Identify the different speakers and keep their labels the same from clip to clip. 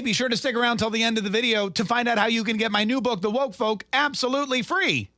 Speaker 1: Hey, be sure to stick around till the end of the video to find out how you can get my new book, The Woke Folk, absolutely free.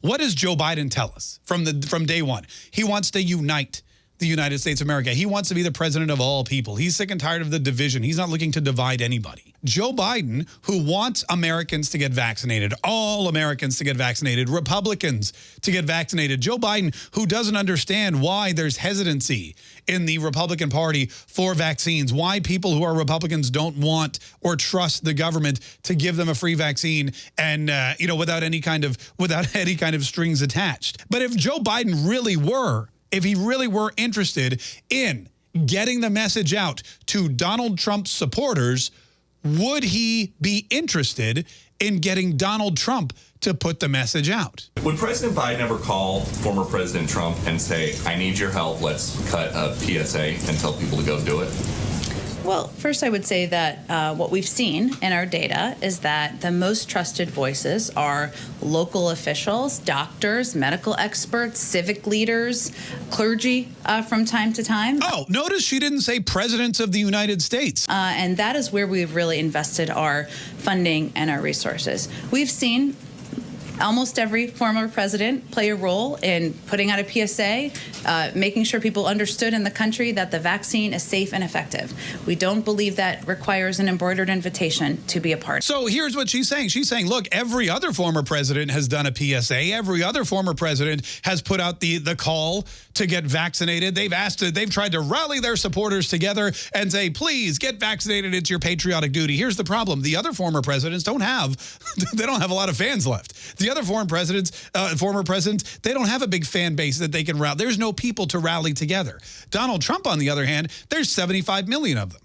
Speaker 1: What does Joe Biden tell us from the from day one? He wants to unite the United States of America. He wants to be the president of all people. He's sick and tired of the division. He's not looking to divide anybody. Joe Biden, who wants Americans to get vaccinated, all Americans to get vaccinated, Republicans to get vaccinated. Joe Biden, who doesn't understand why there's hesitancy in the Republican Party for vaccines, why people who are Republicans don't want or trust the government to give them a free vaccine and, uh, you know, without any kind of, without any kind of strings attached. But if Joe Biden really were if he really were interested in getting the message out to Donald Trump's supporters, would he be interested in getting Donald Trump to put the message out?
Speaker 2: Would President Biden ever call former President Trump and say, I need your help, let's cut a PSA and tell people to go do it?
Speaker 3: Well, first, I would say that uh, what we've seen in our data is that the most trusted voices are local officials, doctors, medical experts, civic leaders, clergy uh, from time to time.
Speaker 1: Oh, notice she didn't say presidents of the United States.
Speaker 3: Uh, and that is where we've really invested our funding and our resources. We've seen almost every former president play a role in putting out a PSA, uh, making sure people understood in the country that the vaccine is safe and effective. We don't believe that requires an embroidered invitation to be a part.
Speaker 1: So here's what she's saying. She's saying, look, every other former president has done a PSA. Every other former president has put out the, the call to get vaccinated. They've asked they've tried to rally their supporters together and say, please get vaccinated. It's your patriotic duty. Here's the problem. The other former presidents don't have, they don't have a lot of fans left. The the other foreign presidents, uh, former presidents, they don't have a big fan base that they can rally. There's no people to rally together. Donald Trump, on the other hand, there's 75 million of them.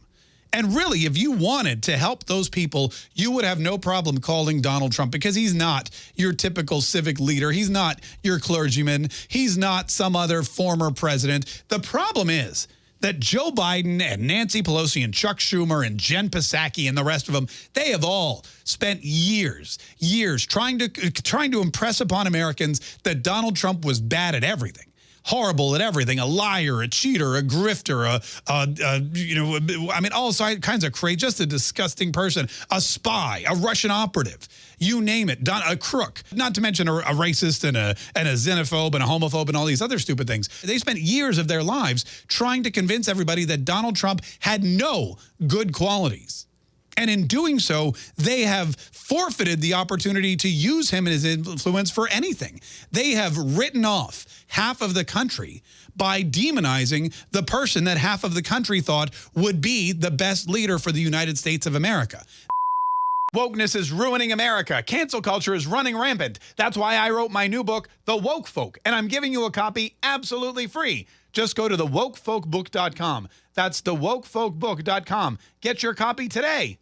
Speaker 1: And really, if you wanted to help those people, you would have no problem calling Donald Trump because he's not your typical civic leader. He's not your clergyman. He's not some other former president. The problem is that Joe Biden and Nancy Pelosi and Chuck Schumer and Jen Psaki and the rest of them, they have all spent years, years trying to trying to impress upon Americans that Donald Trump was bad at everything horrible at everything, a liar, a cheater, a grifter, a, a, a, you know, I mean, all kinds of crazy, just a disgusting person, a spy, a Russian operative, you name it, a crook, not to mention a, a racist and a, and a xenophobe and a homophobe and all these other stupid things. They spent years of their lives trying to convince everybody that Donald Trump had no good qualities. And in doing so, they have forfeited the opportunity to use him and his influence for anything. They have written off half of the country by demonizing the person that half of the country thought would be the best leader for the United States of America. Wokeness is ruining America. Cancel culture is running rampant. That's why I wrote my new book, The Woke Folk, and I'm giving you a copy absolutely free. Just go to thewokefolkbook.com. That's thewokefolkbook.com. Get your copy today.